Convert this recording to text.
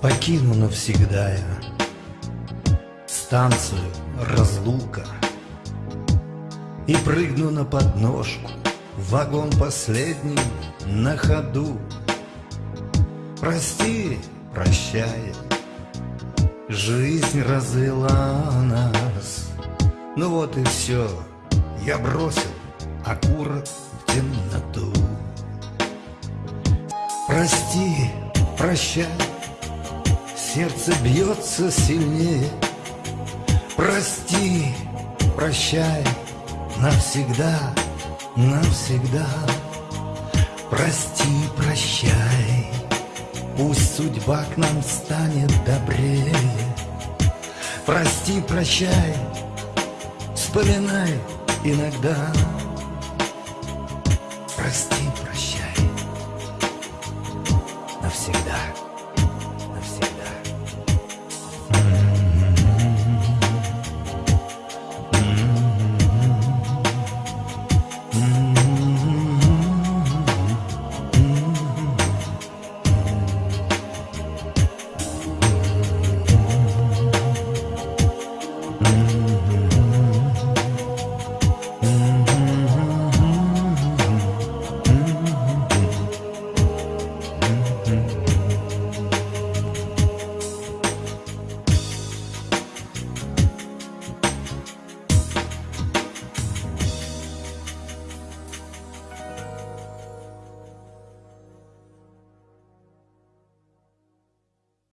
Покину навсегда я Станцию разлука И прыгну на подножку вагон последний на ходу. Прости, прощай Жизнь развела нас. Ну вот и все Я бросил окурок в темноту. Прости, прощай Сердце бьется сильнее. Прости, прощай. Навсегда, навсегда. Прости, прощай. Пусть судьба к нам станет добрее. Прости, прощай. Вспоминай иногда. Прости, прощай. Навсегда